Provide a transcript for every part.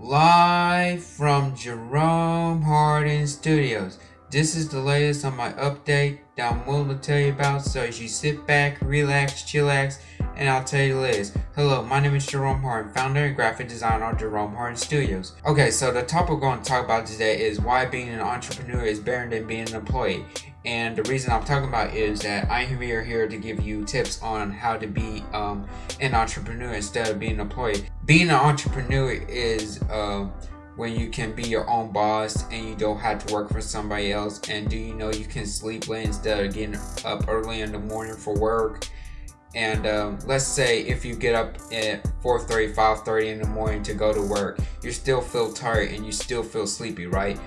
Live from Jerome Hardin Studios. This is the latest on my update that I'm willing to tell you about. So as you sit back, relax, chillax, and I'll tell you the latest. Hello, my name is Jerome Hardin, founder and graphic designer of Jerome Hardin Studios. Okay, so the topic we're going to talk about today is why being an entrepreneur is better than being an employee. And the reason I'm talking about is that I'm here, here to give you tips on how to be um, an entrepreneur instead of being an employee. Being an entrepreneur is uh, when you can be your own boss and you don't have to work for somebody else. And do you know you can sleep late instead of getting up early in the morning for work? And um, let's say if you get up at 4.30, 5.30 in the morning to go to work, you still feel tired and you still feel sleepy, right?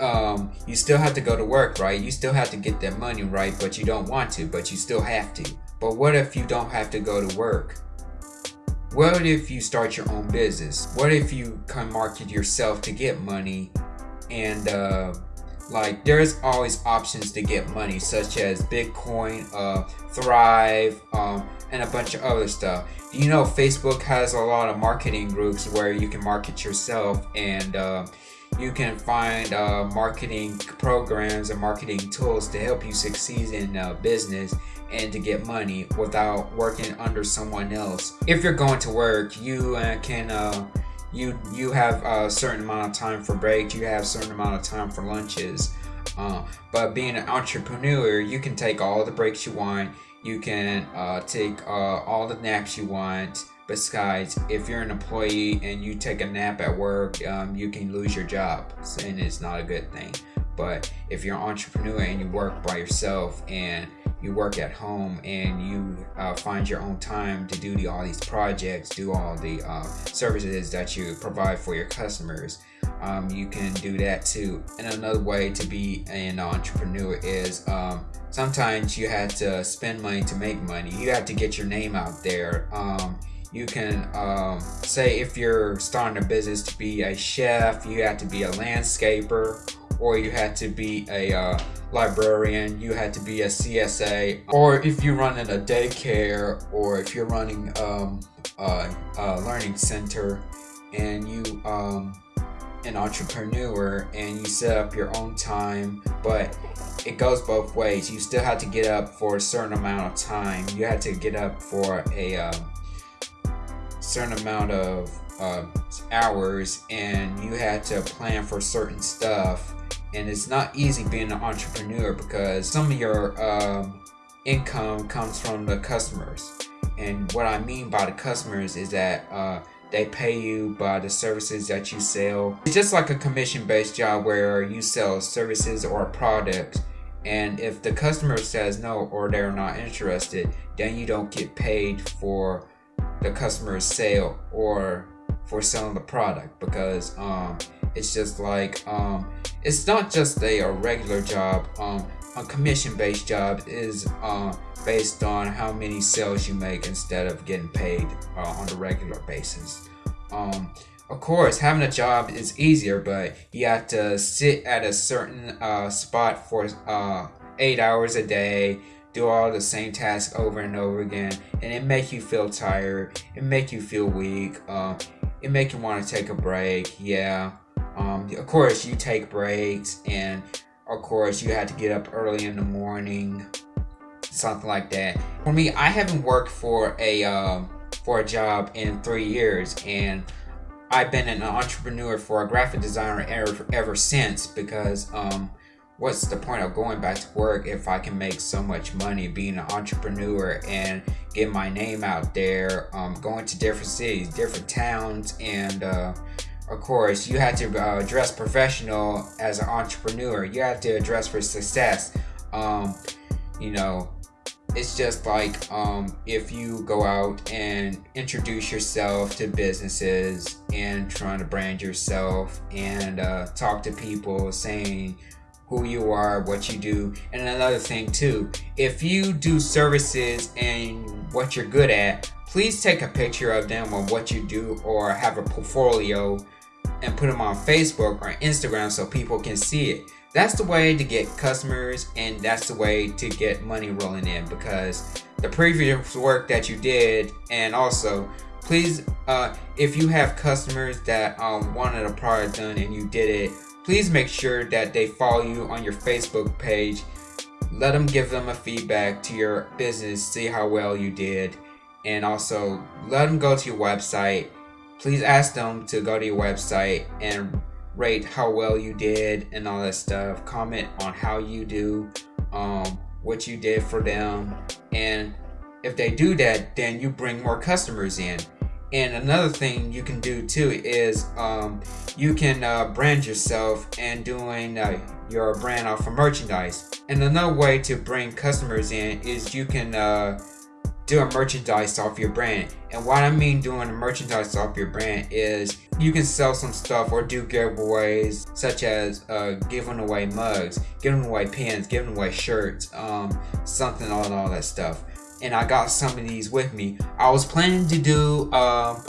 Um, you still have to go to work, right? You still have to get that money, right? But you don't want to, but you still have to. But what if you don't have to go to work? What if you start your own business? What if you can market yourself to get money and uh, like there's always options to get money such as Bitcoin, uh, Thrive, um, and a bunch of other stuff. You know Facebook has a lot of marketing groups where you can market yourself and uh, you can find uh, marketing programs and marketing tools to help you succeed in uh, business and to get money without working under someone else. If you're going to work, you uh, can uh, you you have a certain amount of time for breaks. You have a certain amount of time for lunches. Uh, but being an entrepreneur, you can take all the breaks you want. You can uh, take all the naps you want. Besides, if you're an employee and you take a nap at work, um, you can lose your job, and it's not a good thing. But if you're an entrepreneur and you work by yourself and you work at home and you uh, find your own time to do the, all these projects, do all the uh, services that you provide for your customers, um, you can do that too. And another way to be an entrepreneur is um, sometimes you have to spend money to make money. You have to get your name out there. Um, you can um, say if you're starting a business to be a chef, you have to be a landscaper, or you had to be a uh, librarian, you had to be a CSA, or if you're running a daycare, or if you're running um, a, a, learning center, and you um, an entrepreneur and you set up your own time, but it goes both ways. You still have to get up for a certain amount of time. You have to get up for a um, certain amount of uh, hours and you had to plan for certain stuff. And it's not easy being an entrepreneur because some of your um, income comes from the customers. And what I mean by the customers is that uh, they pay you by the services that you sell. It's just like a commission-based job where you sell services or a product and if the customer says no or they're not interested, then you don't get paid for the customer's sale or for selling the product because um, it's just like um, it's not just a, a regular job um, a commission based job is uh, based on how many sales you make instead of getting paid uh, on a regular basis. Um, of course having a job is easier but you have to sit at a certain uh, spot for uh, eight hours a day do all the same tasks over and over again and it make you feel tired it make you feel weak uh, it make you want to take a break yeah. Um, of course you take breaks and of course you have to get up early in the morning something like that. For me i haven't worked for a uh, for a job in three years and i've been an entrepreneur for a graphic designer ever, ever since because um, what's the point of going back to work if I can make so much money being an entrepreneur and get my name out there, um, going to different cities, different towns, and uh, of course, you have to uh, dress professional as an entrepreneur. You have to dress for success. Um, you know, it's just like um, if you go out and introduce yourself to businesses and trying to brand yourself and uh, talk to people saying who you are, what you do. And another thing too, if you do services and what you're good at, please take a picture of them on what you do or have a portfolio and put them on Facebook or Instagram so people can see it. That's the way to get customers and that's the way to get money rolling in because the previous work that you did and also please uh, if you have customers that um, wanted a product done and you did it, please make sure that they follow you on your Facebook page. Let them give them a feedback to your business, see how well you did, and also let them go to your website. Please ask them to go to your website and rate how well you did and all that stuff. Comment on how you do, um, what you did for them, and if they do that, then you bring more customers in. And another thing you can do too is um, you can uh, brand yourself and doing uh, your brand off of merchandise. And another way to bring customers in is you can uh, do a merchandise off your brand. And what I mean doing a merchandise off your brand is you can sell some stuff or do giveaways such as uh, giving away mugs, giving away pins, giving away shirts, um, something on all that stuff and I got some of these with me. I was planning to do uh,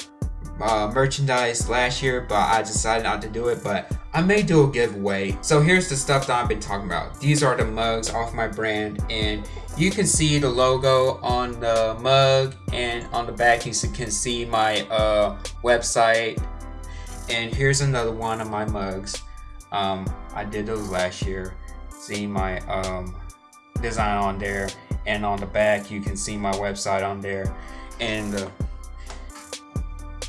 uh, merchandise last year, but I decided not to do it, but I may do a giveaway. So here's the stuff that I've been talking about. These are the mugs off my brand, and you can see the logo on the mug, and on the back you can see my uh, website. And here's another one of my mugs. Um, I did those last year. See my um, design on there and on the back you can see my website on there. And uh,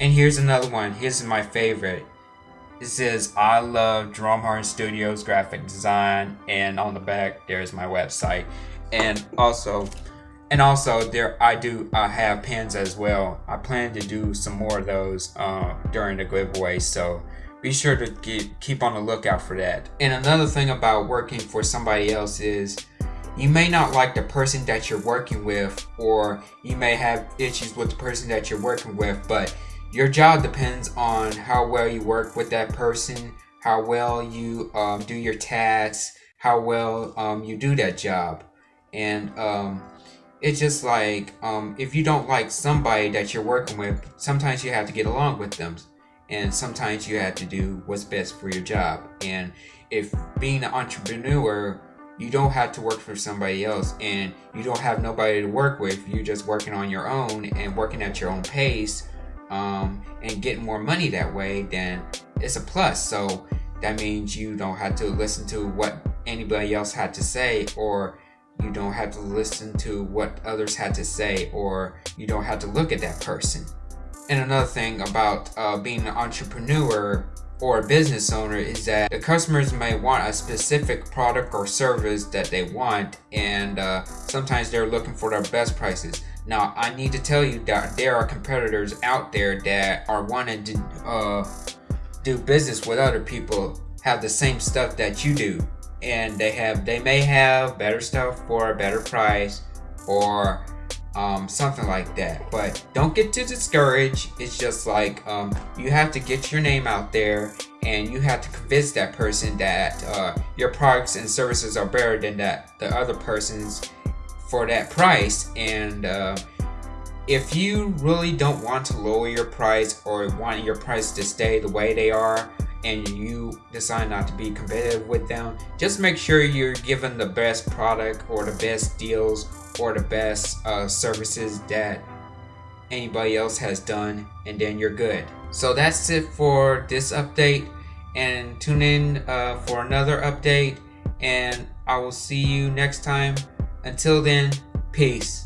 and here's another one. Here's my favorite. It says I love Jerome Hardin Studios graphic design and on the back there's my website. And also and also there I do I have pins as well. I plan to do some more of those uh, during the giveaway so be sure to get, keep on the lookout for that. And another thing about working for somebody else is you may not like the person that you're working with, or you may have issues with the person that you're working with, but your job depends on how well you work with that person, how well you um, do your tasks, how well um, you do that job. And um, it's just like um, if you don't like somebody that you're working with, sometimes you have to get along with them. And sometimes you have to do what's best for your job. And if being an entrepreneur you don't have to work for somebody else and you don't have nobody to work with. You're just working on your own and working at your own pace um, and getting more money that way then it's a plus. So that means you don't have to listen to what anybody else had to say or you don't have to listen to what others had to say or you don't have to look at that person. And another thing about uh, being an entrepreneur or a business owner is that the customers may want a specific product or service that they want and uh, sometimes they're looking for the best prices. Now I need to tell you that there are competitors out there that are wanting to uh, do business with other people have the same stuff that you do and they have they may have better stuff for a better price or um, something like that. But don't get too discouraged. It's just like um, you have to get your name out there and you have to convince that person that uh, your products and services are better than that the other person's for that price. And uh, if you really don't want to lower your price or want your price to stay the way they are, and you decide not to be competitive with them, just make sure you're given the best product or the best deals or the best uh, services that anybody else has done and then you're good. So that's it for this update and tune in uh, for another update and I will see you next time. Until then, peace.